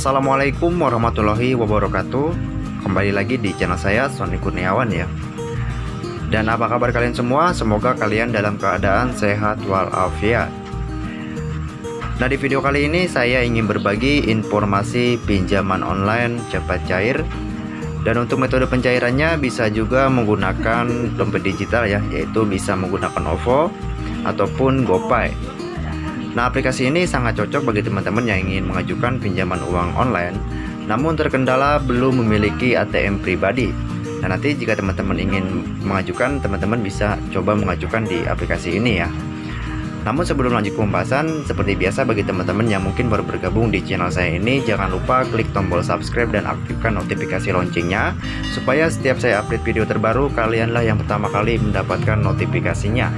Assalamualaikum warahmatullahi wabarakatuh. Kembali lagi di channel saya Sony Kurniawan ya. Dan apa kabar kalian semua? Semoga kalian dalam keadaan sehat walafiat. Nah di video kali ini saya ingin berbagi informasi pinjaman online cepat cair. Dan untuk metode pencairannya bisa juga menggunakan dompet digital ya yaitu bisa menggunakan OVO ataupun GoPay Nah aplikasi ini sangat cocok bagi teman-teman yang ingin mengajukan pinjaman uang online namun terkendala belum memiliki ATM pribadi Nah nanti jika teman-teman ingin mengajukan teman-teman bisa coba mengajukan di aplikasi ini ya namun sebelum lanjut ke pembahasan, seperti biasa bagi teman-teman yang mungkin baru bergabung di channel saya ini, jangan lupa klik tombol subscribe dan aktifkan notifikasi loncengnya, supaya setiap saya update video terbaru, kalianlah yang pertama kali mendapatkan notifikasinya.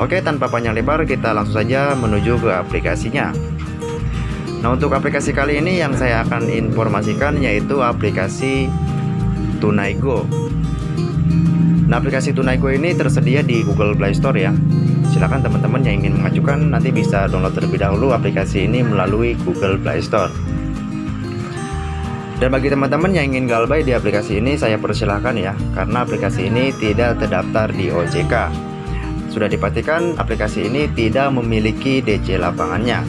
Oke tanpa panjang lebar kita langsung saja menuju ke aplikasinya. Nah untuk aplikasi kali ini yang saya akan informasikan yaitu aplikasi Tunaigo Nah aplikasi Tunaigo ini tersedia di Google Play Store ya. Silahkan teman-teman yang ingin mengajukan nanti bisa download terlebih dahulu aplikasi ini melalui Google Play Store. Dan bagi teman-teman yang ingin galbay di aplikasi ini saya persilahkan ya karena aplikasi ini tidak terdaftar di OJK sudah dipastikan aplikasi ini tidak memiliki DC lapangannya.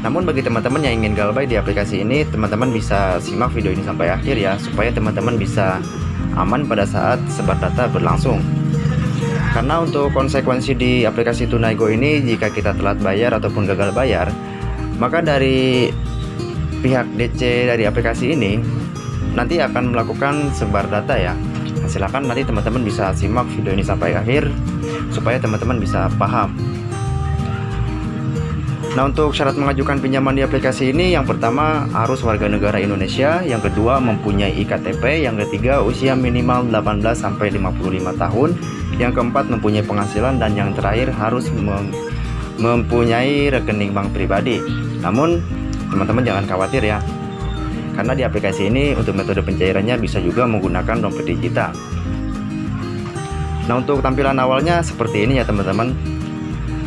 Namun bagi teman-teman yang ingin galbay di aplikasi ini, teman-teman bisa simak video ini sampai akhir ya, supaya teman-teman bisa aman pada saat sebar data berlangsung. Karena untuk konsekuensi di aplikasi Tunaigo ini, jika kita telat bayar ataupun gagal bayar, maka dari pihak DC dari aplikasi ini nanti akan melakukan sebar data ya. Nah, silahkan nanti teman-teman bisa simak video ini sampai akhir supaya teman-teman bisa paham. Nah untuk syarat mengajukan pinjaman di aplikasi ini yang pertama harus warga negara Indonesia. Yang kedua mempunyai IKTP yang ketiga usia minimal 18 sampai 55 tahun. Yang keempat mempunyai penghasilan. Dan yang terakhir harus mem mempunyai rekening bank pribadi. Namun teman-teman jangan khawatir ya. Karena di aplikasi ini untuk metode pencairannya bisa juga menggunakan dompet digital Nah untuk tampilan awalnya seperti ini ya teman-teman.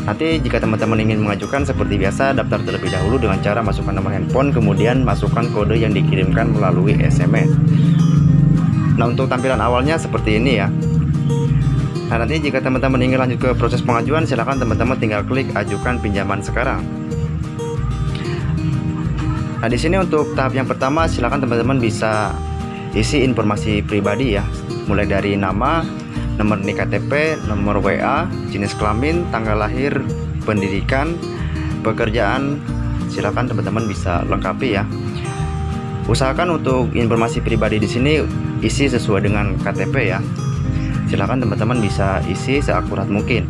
Nanti jika teman-teman ingin mengajukan seperti biasa daftar terlebih dahulu dengan cara masukkan nomor handphone kemudian masukkan kode yang dikirimkan melalui SMS Nah untuk tampilan awalnya seperti ini ya. Nah nanti jika teman-teman ingin lanjut ke proses pengajuan silahkan teman-teman tinggal klik ajukan pinjaman sekarang. Nah di sini untuk tahap yang pertama silahkan teman-teman bisa isi informasi pribadi ya. Mulai dari nama nomor nik KTP, nomor WA, jenis kelamin, tanggal lahir, pendidikan, pekerjaan, silakan teman-teman bisa lengkapi ya. Usahakan untuk informasi pribadi di sini isi sesuai dengan KTP ya. Silakan teman-teman bisa isi seakurat mungkin.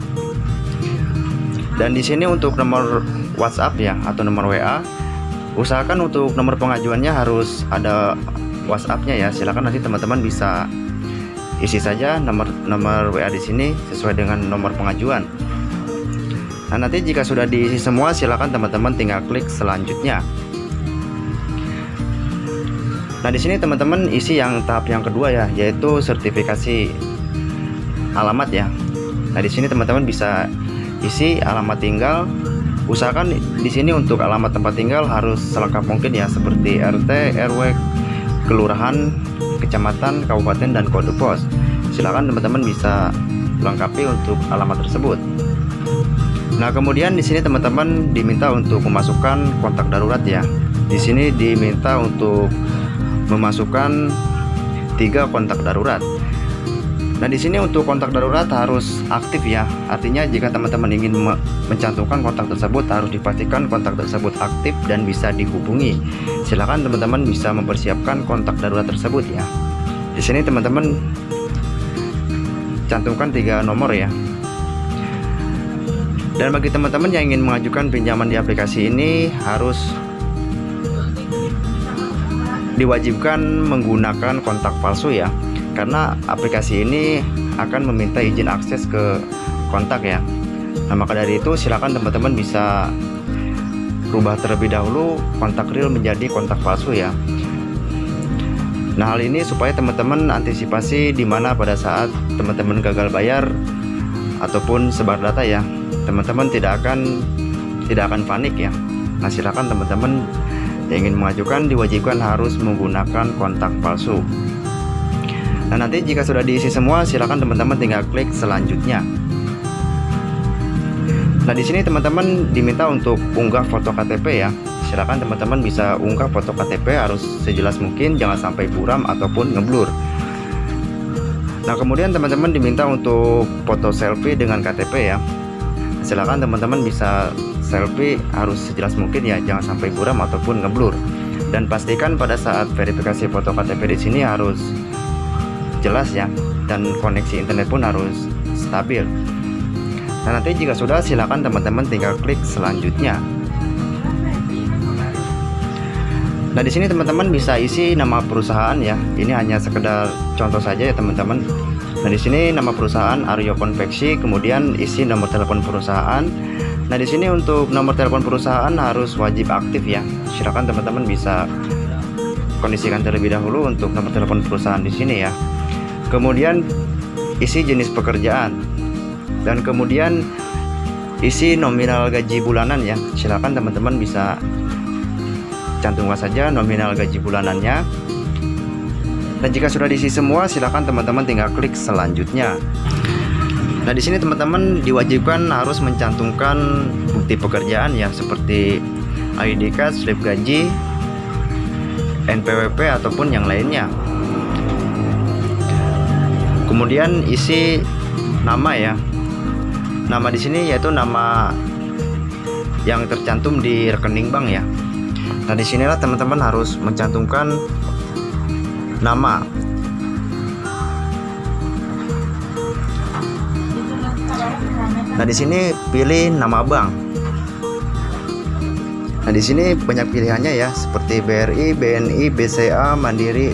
Dan di sini untuk nomor WhatsApp ya atau nomor WA, usahakan untuk nomor pengajuannya harus ada WhatsAppnya ya. Silakan nanti teman-teman bisa isi saja nomor nomor WA di sini sesuai dengan nomor pengajuan. Nah, nanti jika sudah diisi semua silakan teman-teman tinggal klik selanjutnya. Nah, di sini teman-teman isi yang tahap yang kedua ya, yaitu sertifikasi alamat ya. Nah, di sini teman-teman bisa isi alamat tinggal. Usahakan di sini untuk alamat tempat tinggal harus selengkap mungkin ya, seperti RT, RW, kelurahan, kecamatan, kabupaten, dan kode pos. Silakan teman-teman bisa lengkapi untuk alamat tersebut. Nah, kemudian di sini teman-teman diminta untuk memasukkan kontak darurat ya. Di sini diminta untuk memasukkan tiga kontak darurat. Nah, di sini untuk kontak darurat harus aktif ya. Artinya jika teman-teman ingin mencantumkan kontak tersebut harus dipastikan kontak tersebut aktif dan bisa dihubungi. Silakan teman-teman bisa mempersiapkan kontak darurat tersebut ya. Di sini teman-teman cantumkan tiga nomor ya. Dan bagi teman-teman yang ingin mengajukan pinjaman di aplikasi ini harus diwajibkan menggunakan kontak palsu ya karena aplikasi ini akan meminta izin akses ke kontak ya. Nah maka dari itu silakan teman-teman bisa rubah terlebih dahulu kontak real menjadi kontak palsu ya. Nah hal ini supaya teman-teman antisipasi di mana pada saat teman-teman gagal bayar ataupun sebar data ya teman-teman tidak akan tidak akan panik ya. Nah silakan teman-teman yang ingin mengajukan diwajibkan harus menggunakan kontak palsu. Nah, nanti jika sudah diisi semua, silakan teman-teman tinggal klik selanjutnya. Nah, di sini teman-teman diminta untuk unggah foto KTP ya. Silakan teman-teman bisa unggah foto KTP harus sejelas mungkin, jangan sampai buram ataupun ngeblur. Nah, kemudian teman-teman diminta untuk foto selfie dengan KTP ya. Silakan teman-teman bisa selfie harus sejelas mungkin ya, jangan sampai buram ataupun ngeblur. Dan pastikan pada saat verifikasi foto KTP di sini harus jelas ya, dan koneksi internet pun harus stabil. Nah, nanti jika sudah silakan teman-teman tinggal klik selanjutnya. Nah, di sini teman-teman bisa isi nama perusahaan ya. Ini hanya sekedar contoh saja ya, teman-teman. Nah, di sini nama perusahaan Aryo Konveksi, kemudian isi nomor telepon perusahaan. Nah, di sini untuk nomor telepon perusahaan harus wajib aktif ya. Silakan teman-teman bisa kondisikan terlebih dahulu untuk nomor telepon perusahaan di sini ya. Kemudian isi jenis pekerjaan. Dan kemudian isi nominal gaji bulanan ya. Silakan teman-teman bisa cantumkan saja nominal gaji bulanannya. Dan jika sudah diisi semua silakan teman-teman tinggal klik selanjutnya. Nah di sini teman-teman diwajibkan harus mencantumkan bukti pekerjaan ya seperti ID card, slip gaji, NPWP ataupun yang lainnya kemudian isi nama ya nama di sini yaitu nama yang tercantum di rekening bank ya Nah di sinilah teman-teman harus mencantumkan nama. Nah di sini pilih nama bank. Nah di sini banyak pilihannya ya, seperti BRI, BNI, BCA, Mandiri,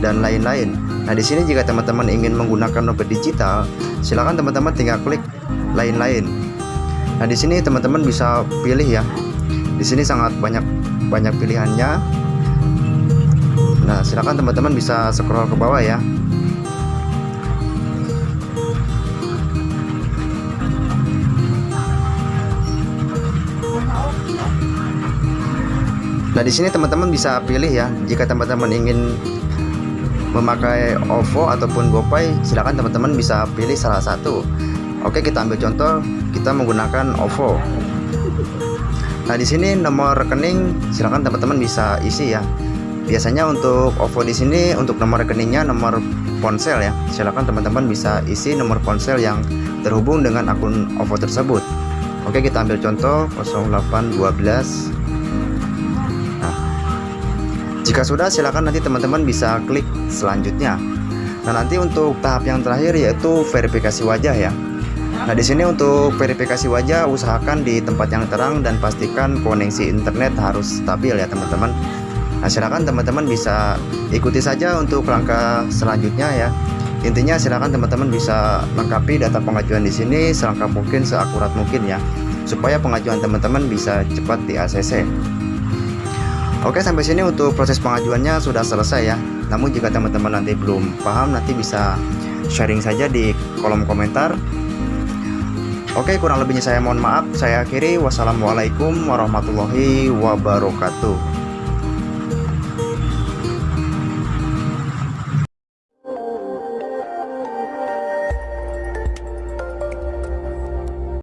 dan lain-lain. Nah di sini jika teman-teman ingin menggunakan dompet digital, silakan teman-teman tinggal klik lain-lain. Nah di sini teman-teman bisa pilih ya. Di sini sangat banyak banyak pilihannya nah silakan teman-teman bisa scroll ke bawah ya Nah di sini teman-teman bisa pilih ya jika teman-teman ingin memakai OVO ataupun GoPay silakan teman-teman bisa pilih salah satu. Oke kita ambil contoh kita menggunakan OVO. Nah, di sini nomor rekening silakan teman-teman bisa isi ya. Biasanya untuk OVO di sini untuk nomor rekeningnya nomor ponsel ya. Silakan teman-teman bisa isi nomor ponsel yang terhubung dengan akun OVO tersebut. Oke, kita ambil contoh 0812. Jika sudah silakan nanti teman-teman bisa klik selanjutnya. Nah, nanti untuk tahap yang terakhir yaitu verifikasi wajah ya. Nah, di sini untuk verifikasi wajah usahakan di tempat yang terang dan pastikan koneksi internet harus stabil ya, teman-teman. Nah, silakan teman-teman bisa ikuti saja untuk langkah selanjutnya ya. Intinya silakan teman-teman bisa lengkapi data pengajuan di sini selengkap mungkin, seakurat mungkin ya, supaya pengajuan teman-teman bisa cepat di ACC. Oke, sampai sini untuk proses pengajuannya sudah selesai ya. Namun jika teman-teman nanti belum paham, nanti bisa sharing saja di kolom komentar. Oke kurang lebihnya saya mohon maaf. Saya akhiri. Wassalamualaikum warahmatullahi wabarakatuh